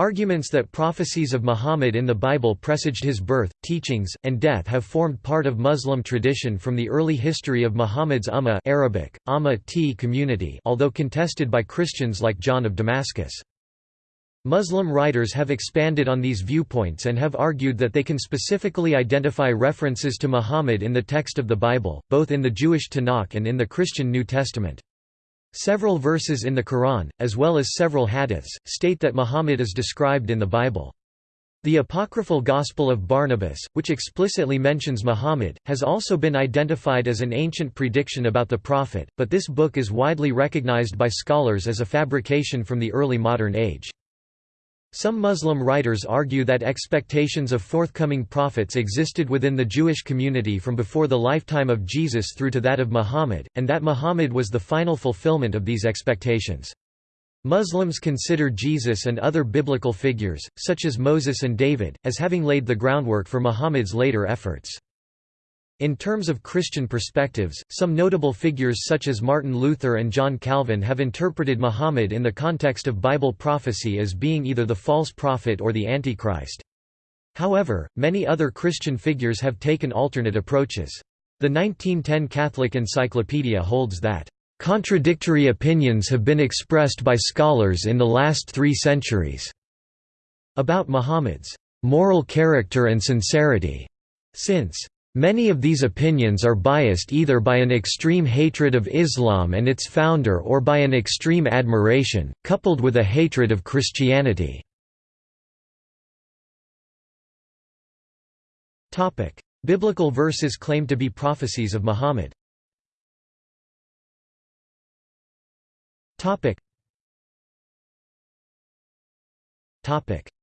Arguments that prophecies of Muhammad in the Bible presaged his birth, teachings, and death have formed part of Muslim tradition from the early history of Muhammad's Ummah Arabic, Amma t community although contested by Christians like John of Damascus. Muslim writers have expanded on these viewpoints and have argued that they can specifically identify references to Muhammad in the text of the Bible, both in the Jewish Tanakh and in the Christian New Testament. Several verses in the Quran, as well as several hadiths, state that Muhammad is described in the Bible. The apocryphal Gospel of Barnabas, which explicitly mentions Muhammad, has also been identified as an ancient prediction about the prophet, but this book is widely recognized by scholars as a fabrication from the early modern age. Some Muslim writers argue that expectations of forthcoming prophets existed within the Jewish community from before the lifetime of Jesus through to that of Muhammad, and that Muhammad was the final fulfillment of these expectations. Muslims consider Jesus and other biblical figures, such as Moses and David, as having laid the groundwork for Muhammad's later efforts. In terms of Christian perspectives, some notable figures such as Martin Luther and John Calvin have interpreted Muhammad in the context of Bible prophecy as being either the false prophet or the Antichrist. However, many other Christian figures have taken alternate approaches. The 1910 Catholic Encyclopedia holds that, "...contradictory opinions have been expressed by scholars in the last three centuries," about Muhammad's "...moral character and sincerity." Since Many of these opinions are biased either by an extreme hatred of Islam and its founder or by an extreme admiration, coupled with a hatred of Christianity. Biblical verses claim to be prophecies of Muhammad.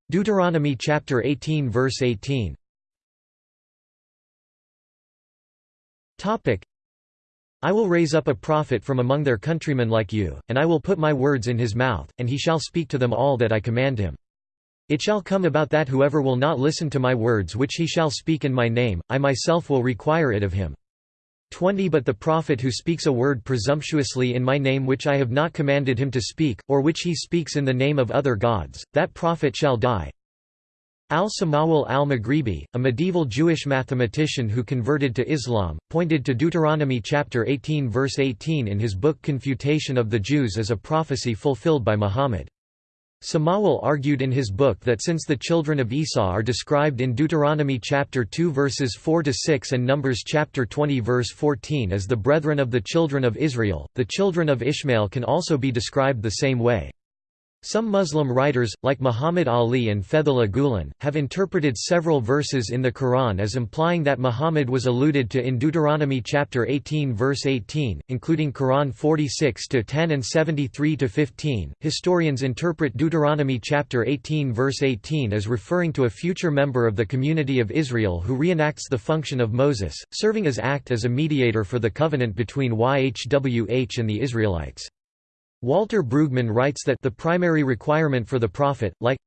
Deuteronomy chapter 18 verse 18 I will raise up a prophet from among their countrymen like you, and I will put my words in his mouth, and he shall speak to them all that I command him. It shall come about that whoever will not listen to my words which he shall speak in my name, I myself will require it of him. 20 But the prophet who speaks a word presumptuously in my name which I have not commanded him to speak, or which he speaks in the name of other gods, that prophet shall die. Al-Samawal al-Maghribi, a medieval Jewish mathematician who converted to Islam, pointed to Deuteronomy chapter 18 verse 18 in his book Confutation of the Jews as a prophecy fulfilled by Muhammad. Samawal argued in his book that since the children of Esau are described in Deuteronomy chapter 2 verses 4 to 6 and Numbers chapter 20 verse 14 as the brethren of the children of Israel, the children of Ishmael can also be described the same way. Some Muslim writers, like Muhammad Ali and Fethullah Gulen, have interpreted several verses in the Quran as implying that Muhammad was alluded to in Deuteronomy chapter 18 verse 18, including Quran 46 to 10 and 73 to 15. Historians interpret Deuteronomy chapter 18 verse 18 as referring to a future member of the community of Israel who reenacts the function of Moses, serving as act as a mediator for the covenant between YHWH and the Israelites. Walter Brueggemann writes that the primary requirement for the prophet, like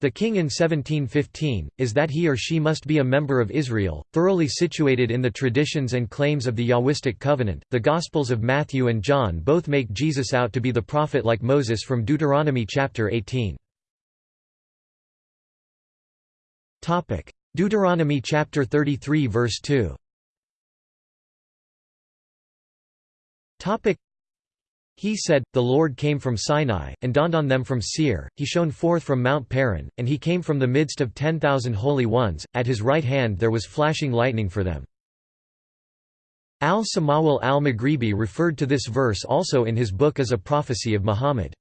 the king in 1715, is that he or she must be a member of Israel, thoroughly situated in the traditions and claims of the Yahwistic covenant. The Gospels of Matthew and John both make Jesus out to be the prophet like Moses from Deuteronomy chapter 18. Topic: Deuteronomy chapter 33 verse 2. Topic: he said, The Lord came from Sinai, and dawned on them from Seir, he shone forth from Mount Paran, and he came from the midst of ten thousand holy ones, at his right hand there was flashing lightning for them. Al-Samawal al-Maghribi referred to this verse also in his book as a prophecy of Muhammad.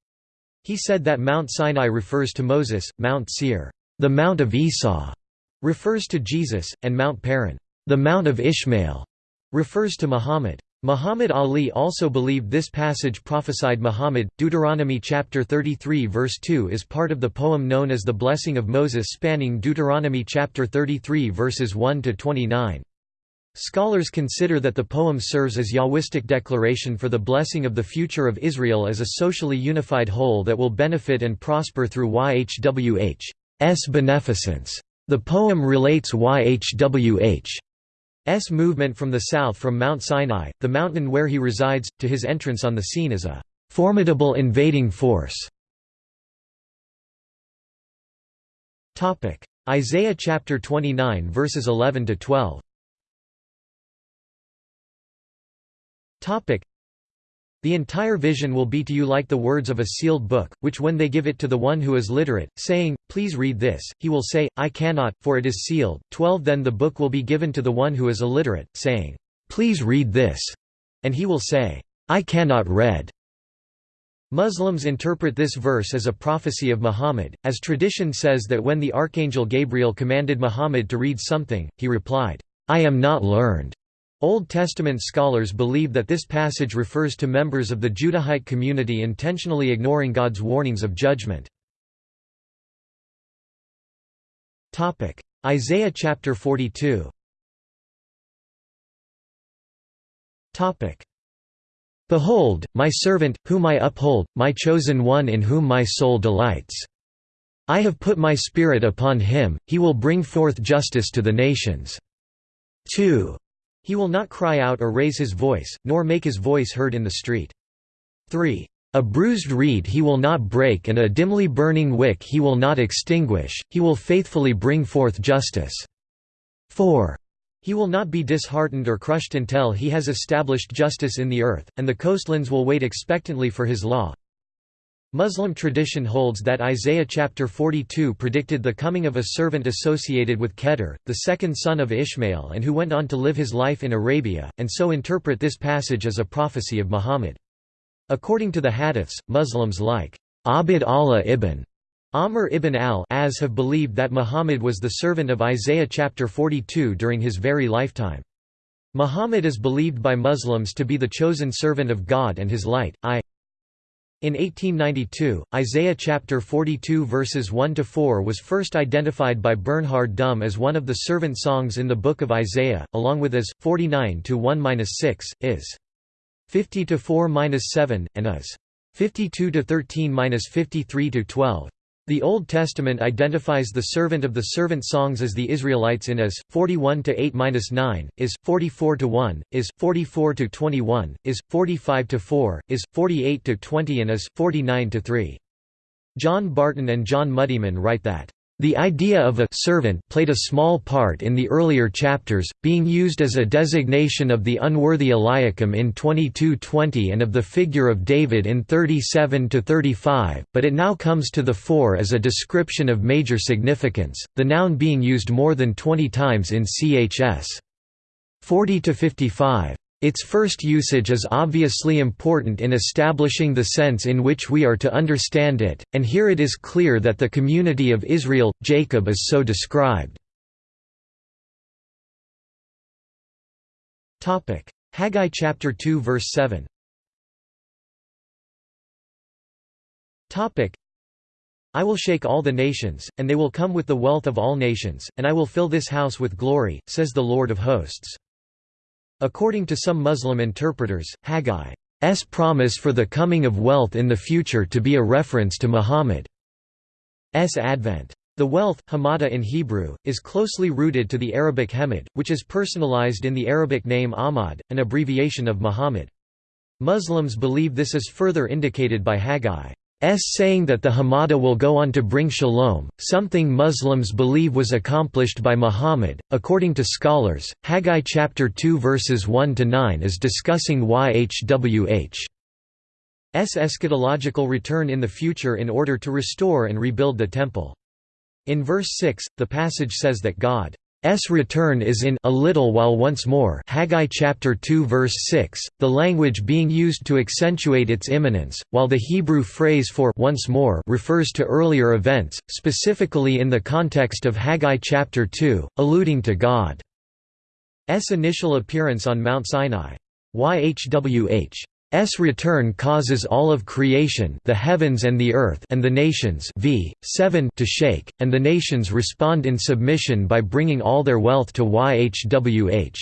He said that Mount Sinai refers to Moses, Mount Seir, the Mount of Esau, refers to Jesus, and Mount Paran, the Mount of Ishmael, refers to Muhammad. Muhammad Ali also believed this passage prophesied Muhammad. Deuteronomy chapter 33 verse 2 is part of the poem known as the Blessing of Moses spanning Deuteronomy chapter 33 verses 1 to 29. Scholars consider that the poem serves as Yahwistic declaration for the blessing of the future of Israel as a socially unified whole that will benefit and prosper through YHWH's beneficence. The poem relates YHWH S movement from the south from Mount Sinai, the mountain where he resides, to his entrance on the scene as a formidable invading force. Isaiah chapter 29 verses 11 to 12. The entire vision will be to you like the words of a sealed book, which when they give it to the one who is literate, saying, Please read this, he will say, I cannot, for it is sealed. 12 Then the book will be given to the one who is illiterate, saying, Please read this, and he will say, I cannot read. Muslims interpret this verse as a prophecy of Muhammad, as tradition says that when the archangel Gabriel commanded Muhammad to read something, he replied, I am not learned. Old Testament scholars believe that this passage refers to members of the Judahite community intentionally ignoring God's warnings of judgment. Isaiah chapter 42 Behold, my servant, whom I uphold, my chosen one in whom my soul delights. I have put my spirit upon him, he will bring forth justice to the nations. 2. He will not cry out or raise his voice, nor make his voice heard in the street. 3. A bruised reed he will not break and a dimly burning wick he will not extinguish, he will faithfully bring forth justice. 4. He will not be disheartened or crushed until he has established justice in the earth, and the coastlands will wait expectantly for his law. Muslim tradition holds that Isaiah chapter 42 predicted the coming of a servant associated with Kedar, the second son of Ishmael and who went on to live his life in Arabia, and so interpret this passage as a prophecy of Muhammad. According to the hadiths, Muslims like Abd Allah ibn Amr ibn al-As have believed that Muhammad was the servant of Isaiah chapter 42 during his very lifetime. Muhammad is believed by Muslims to be the chosen servant of God and his light, I. In 1892, Isaiah chapter 42 verses 1 to 4 was first identified by Bernhard Duhm as one of the servant songs in the book of Isaiah, along with as 49 to 1-6, is 50 to 4-7, and as 52 to 13-53 to 12. The Old Testament identifies the servant of the servant songs as the Israelites in Is 41 to 8-9, Is 44 to 1, Is 44 to 21, Is 45 to 4, Is 48 to 20 and Is 49 to 3. John Barton and John Muddiman write that the idea of a servant played a small part in the earlier chapters, being used as a designation of the unworthy Eliakim in 22:20 and of the figure of David in 37-35, but it now comes to the fore as a description of major significance, the noun being used more than 20 times in Chs. 40-55. Its first usage is obviously important in establishing the sense in which we are to understand it, and here it is clear that the community of Israel, Jacob is so described. Haggai chapter 2 verse 7 I will shake all the nations, and they will come with the wealth of all nations, and I will fill this house with glory, says the Lord of hosts. According to some Muslim interpreters, Haggai's promise for the coming of wealth in the future to be a reference to Muhammad's advent. The wealth, hamada in Hebrew, is closely rooted to the Arabic hemad, which is personalized in the Arabic name Ahmad, an abbreviation of Muhammad. Muslims believe this is further indicated by Haggai. S saying that the Hamada will go on to bring shalom, something Muslims believe was accomplished by Muhammad. According to scholars, Haggai chapter 2 verses 1 to 9 is discussing YHWH's eschatological return in the future in order to restore and rebuild the temple. In verse 6, the passage says that God S return is in a little while once more Haggai chapter 2 verse 6, the language being used to accentuate its imminence, while the Hebrew phrase for once more refers to earlier events, specifically in the context of Haggai chapter 2, alluding to God's initial appearance on Mount Sinai. YHWH S return causes all of creation the heavens and the earth and the nations v. 7 to shake, and the nations respond in submission by bringing all their wealth to YHWH.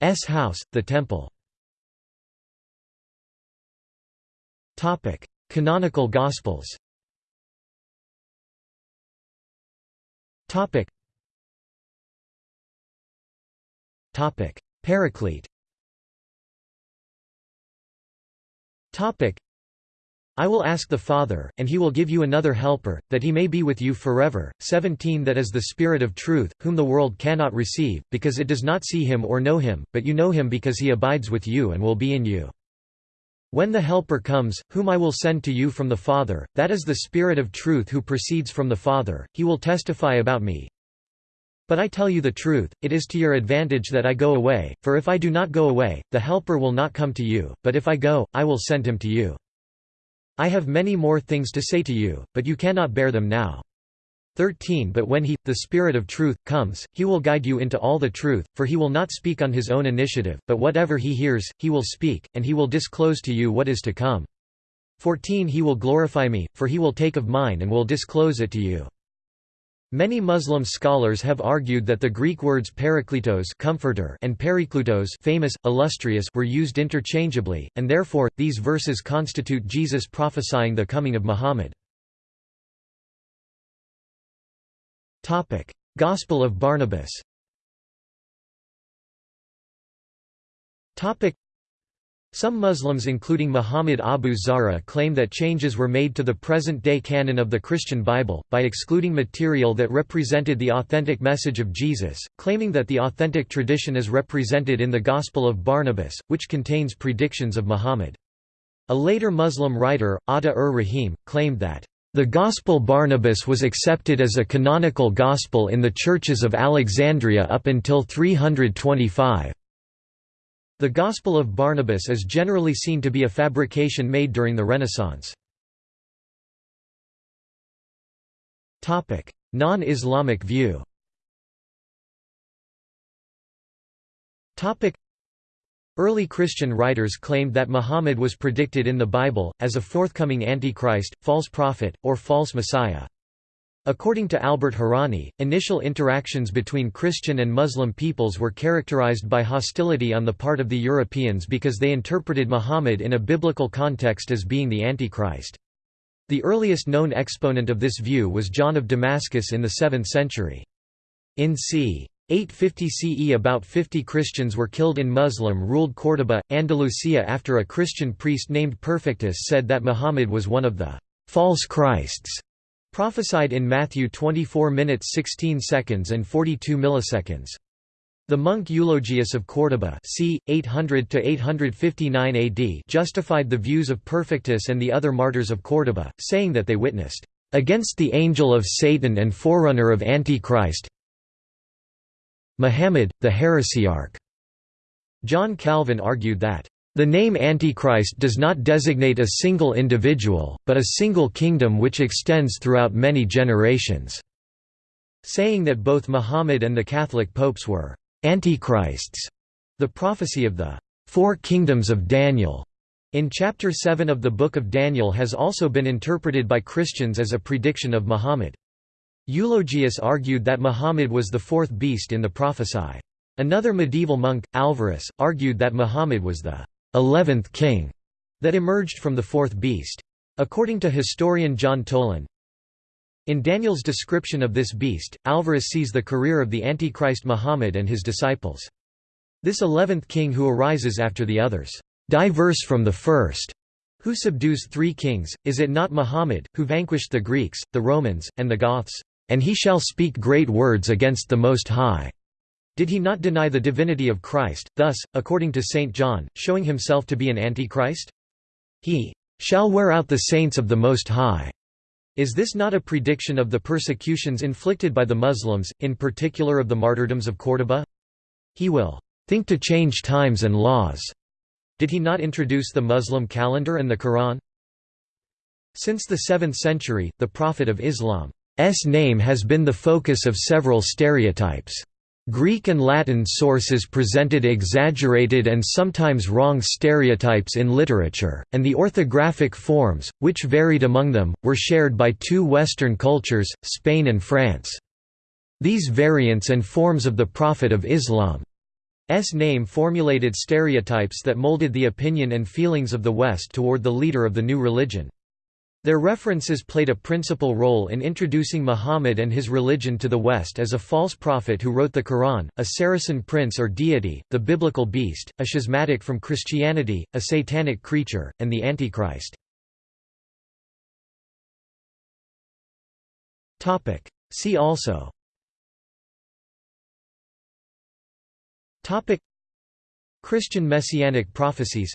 S house, the temple. Canonical Gospels Paraclete I will ask the Father, and he will give you another helper, that he may be with you forever. 17 That is the Spirit of truth, whom the world cannot receive, because it does not see him or know him, but you know him because he abides with you and will be in you. When the Helper comes, whom I will send to you from the Father, that is the Spirit of truth who proceeds from the Father, he will testify about me. But I tell you the truth, it is to your advantage that I go away, for if I do not go away, the Helper will not come to you, but if I go, I will send him to you. I have many more things to say to you, but you cannot bear them now. 13 But when he, the Spirit of truth, comes, he will guide you into all the truth, for he will not speak on his own initiative, but whatever he hears, he will speak, and he will disclose to you what is to come. 14 He will glorify me, for he will take of mine and will disclose it to you. Many Muslim scholars have argued that the Greek words parakletos comforter and periklutos famous, illustrious were used interchangeably, and therefore, these verses constitute Jesus prophesying the coming of Muhammad. Gospel of Barnabas some Muslims including Muhammad Abu Zahra claim that changes were made to the present-day canon of the Christian Bible, by excluding material that represented the authentic message of Jesus, claiming that the authentic tradition is represented in the Gospel of Barnabas, which contains predictions of Muhammad. A later Muslim writer, Ata-ur-Rahim, claimed that, "...the Gospel Barnabas was accepted as a canonical gospel in the churches of Alexandria up until 325." The Gospel of Barnabas is generally seen to be a fabrication made during the Renaissance. Non-Islamic view Early Christian writers claimed that Muhammad was predicted in the Bible, as a forthcoming Antichrist, false prophet, or false Messiah. According to Albert Hourani, initial interactions between Christian and Muslim peoples were characterized by hostility on the part of the Europeans because they interpreted Muhammad in a biblical context as being the Antichrist. The earliest known exponent of this view was John of Damascus in the 7th century. In c. 850 CE about 50 Christians were killed in Muslim-ruled Córdoba, Andalusia after a Christian priest named Perfectus said that Muhammad was one of the «false Christs» Prophesied in Matthew 24 minutes 16 seconds and 42 milliseconds. The monk Eulogius of Córdoba c. 800–859 AD justified the views of Perfectus and the other martyrs of Córdoba, saying that they witnessed, "...against the angel of Satan and forerunner of Antichrist Muhammad, the heresiarch." John Calvin argued that, the name Antichrist does not designate a single individual, but a single kingdom which extends throughout many generations", saying that both Muhammad and the Catholic popes were «antichrists». The prophecy of the Four Kingdoms of Daniel in chapter 7 of the Book of Daniel has also been interpreted by Christians as a prediction of Muhammad. Eulogius argued that Muhammad was the fourth beast in the prophesy. Another medieval monk, Alvarus, argued that Muhammad was the eleventh king that emerged from the fourth beast. According to historian John Tolan, in Daniel's description of this beast, Alvarus sees the career of the Antichrist Muhammad and his disciples. This eleventh king who arises after the others, diverse from the first, who subdues three kings, is it not Muhammad, who vanquished the Greeks, the Romans, and the Goths? And he shall speak great words against the Most High. Did he not deny the divinity of Christ, thus, according to St. John, showing himself to be an antichrist? He shall wear out the saints of the Most High. Is this not a prediction of the persecutions inflicted by the Muslims, in particular of the martyrdoms of Córdoba? He will think to change times and laws. Did he not introduce the Muslim calendar and the Quran? Since the 7th century, the Prophet of Islam's name has been the focus of several stereotypes. Greek and Latin sources presented exaggerated and sometimes wrong stereotypes in literature, and the orthographic forms, which varied among them, were shared by two Western cultures, Spain and France. These variants and forms of the Prophet of Islam's name formulated stereotypes that molded the opinion and feelings of the West toward the leader of the new religion. Their references played a principal role in introducing Muhammad and his religion to the West as a false prophet who wrote the Quran, a Saracen prince or deity, the biblical beast, a schismatic from Christianity, a satanic creature, and the Antichrist. See also. Christian messianic prophecies.